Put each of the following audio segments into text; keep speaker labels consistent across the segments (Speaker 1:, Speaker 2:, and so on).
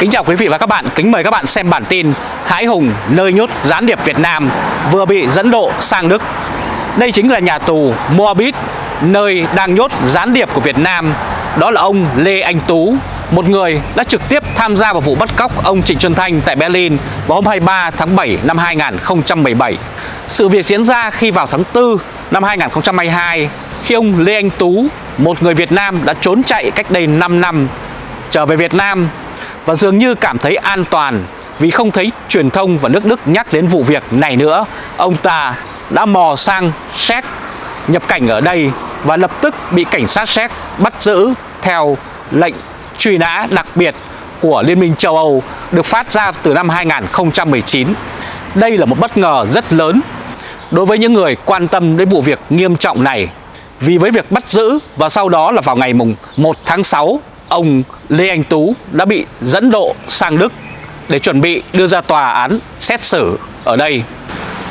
Speaker 1: Kính chào quý vị và các bạn, kính mời các bạn xem bản tin Hãi Hùng nơi nhốt gián điệp Việt Nam vừa bị dẫn độ sang Đức. Đây chính là nhà tù Moabit, nơi đang nhốt gián điệp của Việt Nam. Đó là ông Lê Anh Tú, một người đã trực tiếp tham gia vào vụ bắt cóc ông Trịnh Xuân Thanh tại Berlin vào hôm 23 tháng 7 năm 2017. Sự việc diễn ra khi vào tháng 4 năm 2022, khi ông Lê Anh Tú, một người Việt Nam đã trốn chạy cách đây 5 năm, trở về Việt Nam và dường như cảm thấy an toàn vì không thấy truyền thông và nước Đức nhắc đến vụ việc này nữa. Ông ta đã mò sang Séc, nhập cảnh ở đây và lập tức bị cảnh sát Séc bắt giữ theo lệnh truy nã đặc biệt của Liên minh châu Âu, được phát ra từ năm 2019. Đây là một bất ngờ rất lớn đối với những người quan tâm đến vụ việc nghiêm trọng này. Vì với việc bắt giữ và sau đó là vào ngày mùng 1 tháng 6 ông Lê Anh Tú đã bị dẫn độ sang Đức để chuẩn bị đưa ra tòa án xét xử ở đây.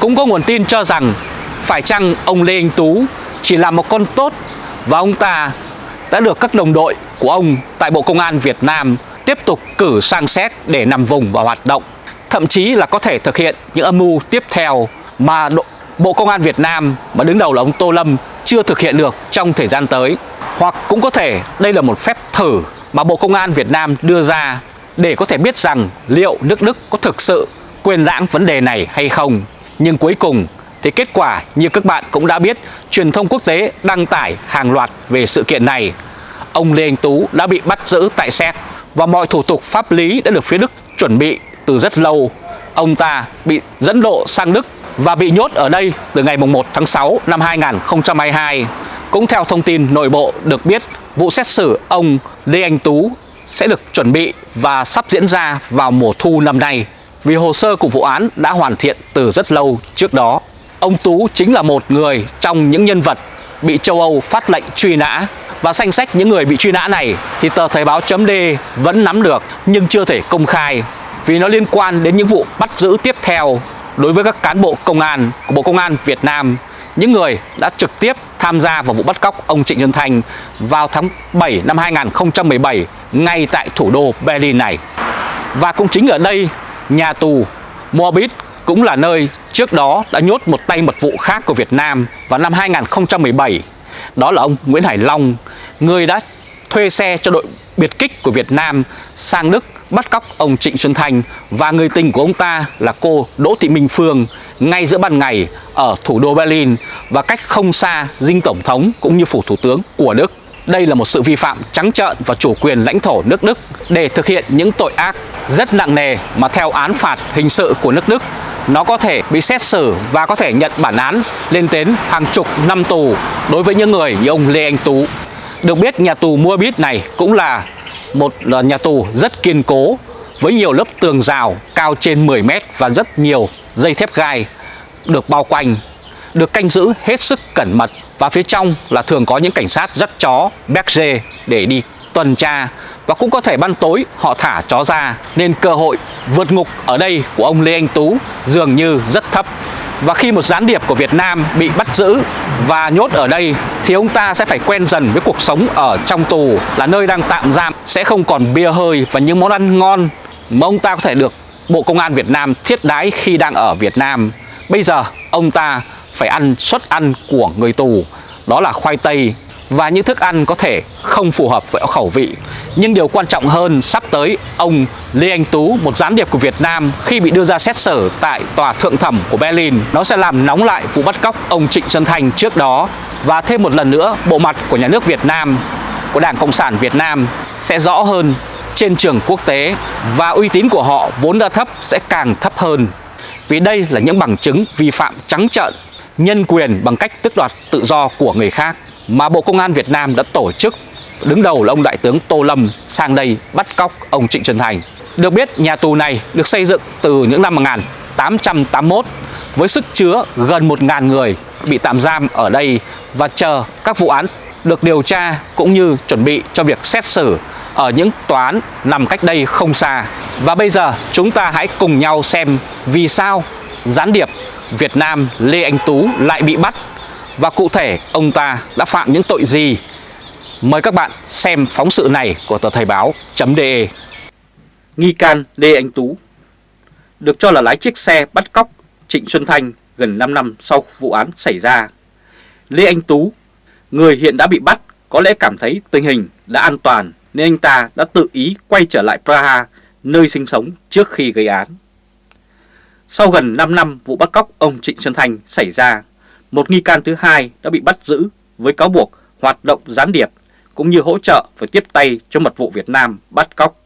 Speaker 1: Cũng có nguồn tin cho rằng phải chăng ông Lê Anh Tú chỉ là một con tốt và ông ta đã được các đồng đội của ông tại Bộ Công an Việt Nam tiếp tục cử sang xét để nằm vùng và hoạt động. Thậm chí là có thể thực hiện những âm mưu tiếp theo mà Bộ Công an Việt Nam mà đứng đầu là ông Tô Lâm chưa thực hiện được trong thời gian tới. Hoặc cũng có thể đây là một phép thử mà Bộ Công an Việt Nam đưa ra để có thể biết rằng liệu nước Đức có thực sự quên lãng vấn đề này hay không. Nhưng cuối cùng thì kết quả như các bạn cũng đã biết, truyền thông quốc tế đăng tải hàng loạt về sự kiện này. Ông Lê Anh Tú đã bị bắt giữ tại Séc và mọi thủ tục pháp lý đã được phía Đức chuẩn bị từ rất lâu. Ông ta bị dẫn độ sang Đức và bị nhốt ở đây từ ngày 1 tháng 6 năm 2022. Cũng theo thông tin nội bộ được biết, vụ xét xử ông Lê Anh Tú sẽ được chuẩn bị và sắp diễn ra vào mùa thu năm nay vì hồ sơ của vụ án đã hoàn thiện từ rất lâu trước đó. Ông Tú chính là một người trong những nhân vật bị châu Âu phát lệnh truy nã và danh sách những người bị truy nã này thì tờ Thời báo chấm D vẫn nắm được nhưng chưa thể công khai vì nó liên quan đến những vụ bắt giữ tiếp theo đối với các cán bộ công an của Bộ Công an Việt Nam, những người đã trực tiếp tham gia vào vụ bắt cóc ông Trịnh Xuân Thanh vào tháng 7 năm 2017 ngay tại thủ đô Berlin này. Và cũng chính ở đây, nhà tù Moabit cũng là nơi trước đó đã nhốt một tay mật vụ khác của Việt Nam vào năm 2017. Đó là ông Nguyễn Hải Long, người đã thuê xe cho đội biệt kích của Việt Nam sang Đức bắt cóc ông Trịnh Xuân Thanh và người tình của ông ta là cô Đỗ Thị Minh Phương ngay giữa ban ngày ở thủ đô Berlin và cách không xa dinh tổng thống cũng như phủ thủ tướng của Đức. Đây là một sự vi phạm trắng trợn và chủ quyền lãnh thổ nước Đức để thực hiện những tội ác rất nặng nề mà theo án phạt hình sự của nước Đức nó có thể bị xét xử và có thể nhận bản án lên đến hàng chục năm tù đối với những người như ông Lê Anh Tú. Được biết, nhà tù Mua Bít này cũng là một nhà tù rất kiên cố với nhiều lớp tường rào cao trên 10 mét và rất nhiều dây thép gai được bao quanh, được canh giữ hết sức cẩn mật và phía trong là thường có những cảnh sát dắt chó béc dê để đi tuần tra và cũng có thể ban tối họ thả chó ra nên cơ hội vượt ngục ở đây của ông Lê Anh Tú dường như rất thấp. Và khi một gián điệp của Việt Nam bị bắt giữ và nhốt ở đây, thì ông ta sẽ phải quen dần với cuộc sống ở trong tù, là nơi đang tạm giam, sẽ không còn bia hơi và những món ăn ngon mà ông ta có thể được Bộ Công an Việt Nam thiết đái khi đang ở Việt Nam. Bây giờ, ông ta phải ăn suất ăn của người tù, đó là khoai tây và những thức ăn có thể không phù hợp với khẩu vị. Nhưng điều quan trọng hơn sắp tới ông Lê Anh Tú, một gián điệp của Việt Nam khi bị đưa ra xét xử tại tòa thượng thẩm của Berlin, nó sẽ làm nóng lại vụ bắt cóc ông Trịnh Xuân Thành trước đó và thêm một lần nữa bộ mặt của nhà nước Việt Nam, của Đảng Cộng sản Việt Nam sẽ rõ hơn trên trường quốc tế và uy tín của họ vốn đã thấp sẽ càng thấp hơn. Vì đây là những bằng chứng vi phạm trắng trợn nhân quyền bằng cách tước đoạt tự do của người khác mà Bộ Công an Việt Nam đã tổ chức đứng đầu là ông Đại tướng Tô Lâm sang đây bắt cóc ông Trịnh Xuân Thành. Được biết, nhà tù này được xây dựng từ những năm 1881 với sức chứa gần 1.000 người bị tạm giam ở đây và chờ các vụ án được điều tra cũng như chuẩn bị cho việc xét xử ở những tòa án nằm cách đây không xa. Và bây giờ, chúng ta hãy cùng nhau xem vì sao gián điệp Việt Nam Lê Anh Tú lại bị bắt và cụ thể ông ta đã phạm những tội gì. Mời các bạn xem phóng sự này của tờ Thời báo.de Nghi can Lê Anh Tú được cho là lái chiếc xe bắt cóc Trịnh Xuân Thanh gần 5 năm sau vụ án xảy ra. Lê Anh Tú, người hiện đã bị bắt, có lẽ cảm thấy tình hình đã an toàn nên anh ta đã tự ý quay trở lại Praha, nơi sinh sống trước khi gây án. Sau gần 5 năm vụ bắt cóc ông Trịnh Xuân Thanh xảy ra, một nghi can thứ hai đã bị bắt giữ với cáo buộc hoạt động gián điệp cũng như hỗ trợ và tiếp tay cho mật vụ Việt Nam bắt cóc.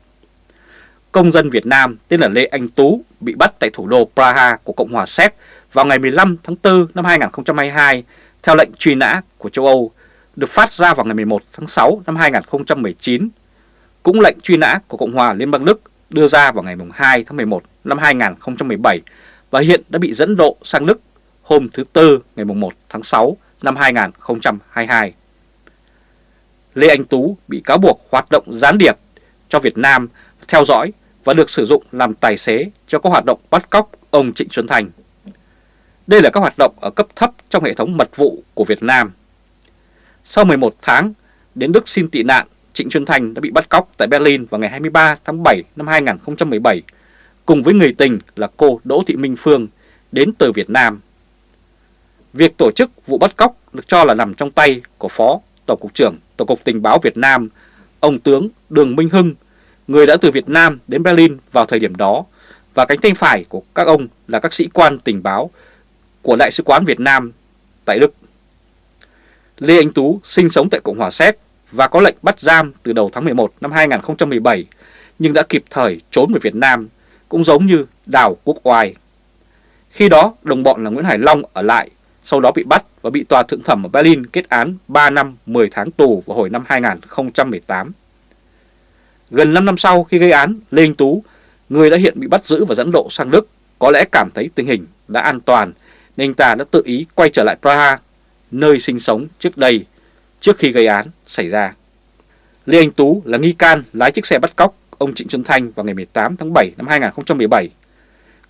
Speaker 1: Công dân Việt Nam tên là Lê Anh Tú bị bắt tại thủ đô Praha của Cộng hòa Séc vào ngày 15 tháng 4 năm 2022 theo lệnh truy nã của châu Âu, được phát ra vào ngày 11 tháng 6 năm 2019. Cũng lệnh truy nã của Cộng hòa Liên bang Đức đưa ra vào ngày 2 tháng 11 năm 2017 và hiện đã bị dẫn độ sang Đức hôm thứ Tư ngày 1 tháng 6 năm 2022. Lê Anh Tú bị cáo buộc hoạt động gián điệp cho Việt Nam theo dõi và được sử dụng làm tài xế cho các hoạt động bắt cóc ông Trịnh Xuân Thành. Đây là các hoạt động ở cấp thấp trong hệ thống mật vụ của Việt Nam. Sau 11 tháng đến Đức xin tị nạn, Trịnh Xuân Thành đã bị bắt cóc tại Berlin vào ngày 23 tháng 7 năm 2017 cùng với người tình là cô Đỗ Thị Minh Phương đến từ Việt Nam. Việc tổ chức vụ bắt cóc được cho là nằm trong tay của Phó Tổng cục trưởng Tổng cục Tình báo Việt Nam, ông tướng Đường Minh Hưng, người đã từ Việt Nam đến Berlin vào thời điểm đó, và cánh tay phải của các ông là các sĩ quan tình báo của Đại sứ quán Việt Nam tại Đức. Lê Anh Tú sinh sống tại Cộng hòa Séc và có lệnh bắt giam từ đầu tháng 11 năm 2017, nhưng đã kịp thời trốn về Việt Nam, cũng giống như Đào Quốc Oai. Khi đó, đồng bọn là Nguyễn Hải Long ở lại sau đó bị bắt và bị tòa thượng thẩm ở Berlin kết án 3 năm 10 tháng tù vào hồi năm 2018. Gần 5 năm sau khi gây án, Lê Anh Tú, người đã hiện bị bắt giữ và dẫn độ sang Đức, có lẽ cảm thấy tình hình đã an toàn nên anh ta đã tự ý quay trở lại Praha, nơi sinh sống trước đây, trước khi gây án xảy ra. Lê Anh Tú là nghi can lái chiếc xe bắt cóc ông Trịnh Xuân Thanh vào ngày 18 tháng 7 năm 2017.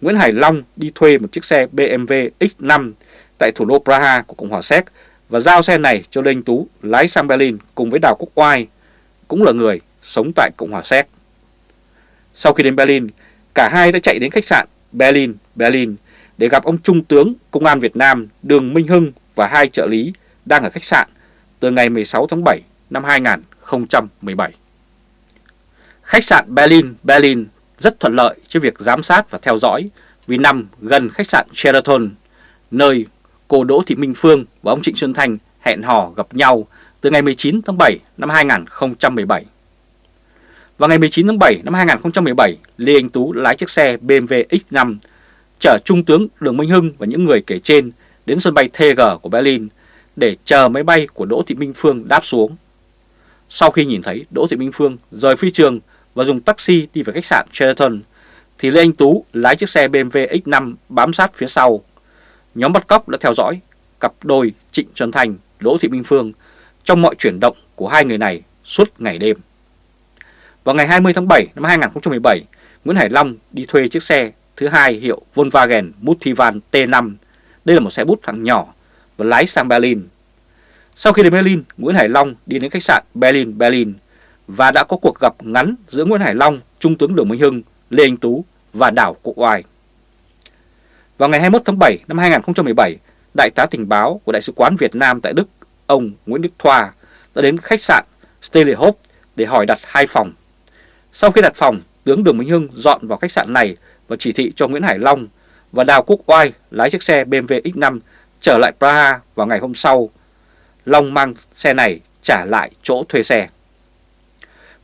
Speaker 1: Nguyễn Hải Long đi thuê một chiếc xe BMW X5 tại thủ đô Praha của Cộng hòa Séc và giao xe này cho Lê Anh Tú lái sang Berlin cùng với Đào Quốc Oai, cũng là người sống tại Cộng hòa Séc. Sau khi đến Berlin, cả hai đã chạy đến khách sạn Berlin, Berlin để gặp ông Trung tướng Công an Việt Nam Đường Minh Hưng và hai trợ lý đang ở khách sạn từ ngày 16 tháng 7 năm 2017. Khách sạn Berlin, Berlin rất thuận lợi cho việc giám sát và theo dõi vì nằm gần khách sạn Sheraton, nơi cô Đỗ Thị Minh Phương và ông Trịnh Xuân Thanh hẹn hò gặp nhau từ ngày 19 tháng 7 năm 2017. Vào ngày 19 tháng 7 năm 2017, Lê Anh Tú lái chiếc xe BMW X5 chở Trung tướng Đường Minh Hưng và những người kể trên đến sân bay TG của Berlin để chờ máy bay của Đỗ Thị Minh Phương đáp xuống. Sau khi nhìn thấy Đỗ Thị Minh Phương rời phi trường và dùng taxi đi về khách sạn Sheraton, thì Lê Anh Tú lái chiếc xe BMW X5 bám sát phía sau nhóm bắt cóc đã theo dõi cặp đôi Trịnh Xuân Thành, Đỗ Thị Minh Phương trong mọi chuyển động của hai người này suốt ngày đêm. Vào ngày 20 tháng 7 năm 2017, Nguyễn Hải Long đi thuê chiếc xe thứ hai hiệu Volkswagen Multivan T5. Đây là một xe bút hạng nhỏ và lái sang Berlin. Sau khi đến Berlin, Nguyễn Hải Long đi đến khách sạn Berlin Berlin và đã có cuộc gặp ngắn giữa Nguyễn Hải Long, Trung tướng Đường Minh Hưng, Lê Anh Tú và Đảo Cụ Oai. Vào ngày 21 tháng 7 năm 2017, Đại tá tình báo của Đại sứ quán Việt Nam tại Đức, ông Nguyễn Đức Thoa, đã đến khách sạn Stelehof để hỏi đặt hai phòng. Sau khi đặt phòng, tướng Đường Minh Hưng dọn vào khách sạn này và chỉ thị cho Nguyễn Hải Long và Đào Quốc Oai lái chiếc xe BMW X5 trở lại Praha vào ngày hôm sau. Long mang xe này trả lại chỗ thuê xe.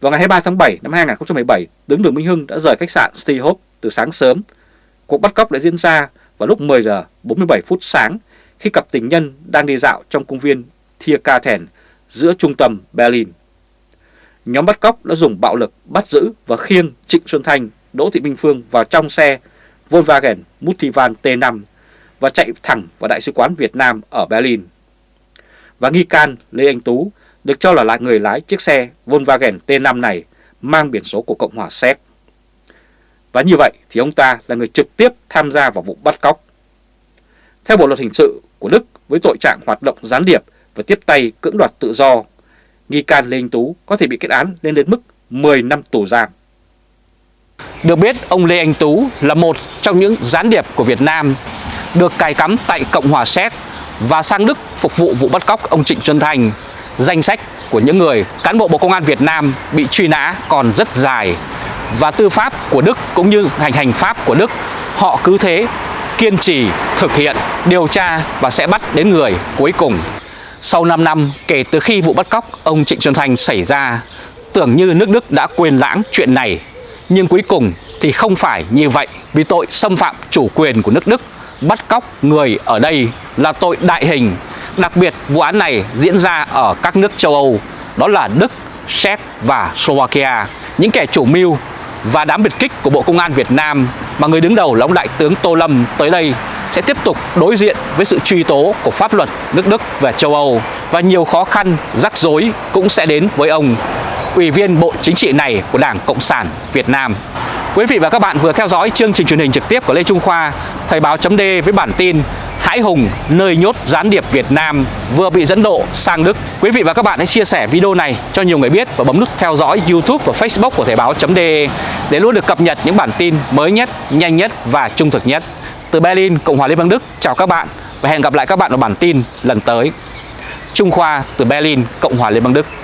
Speaker 1: Vào ngày 23 tháng 7 năm 2017, tướng Đường Minh Hưng đã rời khách sạn Stehop từ sáng sớm. Cuộc bắt cóc đã diễn ra vào lúc 10 giờ 47 phút sáng khi cặp tình nhân đang đi dạo trong công viên Tiergarten giữa trung tâm Berlin. Nhóm bắt cóc đã dùng bạo lực bắt giữ và khiêng Trịnh Xuân Thanh, Đỗ Thị Minh Phương vào trong xe Volkswagen Multivan T5 và chạy thẳng vào Đại sứ quán Việt Nam ở Berlin. Và nghi can Lê Anh Tú được cho là lại người lái chiếc xe Volkswagen T5 này mang biển số của Cộng hòa Séc. Và như vậy thì ông ta là người trực tiếp tham gia vào vụ bắt cóc. Theo Bộ Luật Hình sự của Đức với tội trạng hoạt động gián điệp và tiếp tay cưỡng đoạt tự do, nghi can Lê Anh Tú có thể bị kết án lên đến mức 10 năm tù giam. Được biết, ông Lê Anh Tú là một trong những gián điệp của Việt Nam được cài cắm tại Cộng hòa Séc và sang Đức phục vụ vụ bắt cóc ông Trịnh Xuân thành Danh sách của những người cán bộ Bộ Công an Việt Nam bị truy nã còn rất dài và tư pháp của Đức cũng như hành hành pháp của Đức họ cứ thế kiên trì thực hiện điều tra và sẽ bắt đến người cuối cùng. Sau 5 năm kể từ khi vụ bắt cóc ông Trịnh Xuân Thanh xảy ra, tưởng như nước Đức đã quên lãng chuyện này, nhưng cuối cùng thì không phải như vậy vì tội xâm phạm chủ quyền của nước Đức bắt cóc người ở đây là tội đại hình. Đặc biệt vụ án này diễn ra ở các nước châu Âu, đó là Đức, Séc và Slovakia. Những kẻ chủ mưu và đám biệt kích của Bộ Công an Việt Nam mà người đứng đầu là ông Đại tướng Tô Lâm tới đây sẽ tiếp tục đối diện với sự truy tố của pháp luật nước Đức và châu Âu và nhiều khó khăn, rắc rối cũng sẽ đến với ông Ủy viên Bộ Chính trị này của Đảng Cộng sản Việt Nam. Quý vị và các bạn vừa theo dõi chương trình truyền hình trực tiếp của Lê Trung Khoa, Thời báo chấm với bản tin Hãi Hùng nơi nhốt gián điệp Việt Nam vừa bị dẫn độ sang Đức. Quý vị và các bạn hãy chia sẻ video này cho nhiều người biết và bấm nút theo dõi YouTube và Facebook của Thời báo.de để luôn được cập nhật những bản tin mới nhất, nhanh nhất và trung thực nhất. Từ Berlin, Cộng hòa Liên bang Đức, chào các bạn và hẹn gặp lại các bạn ở bản tin lần tới. Trung Khoa từ Berlin, Cộng hòa Liên bang Đức.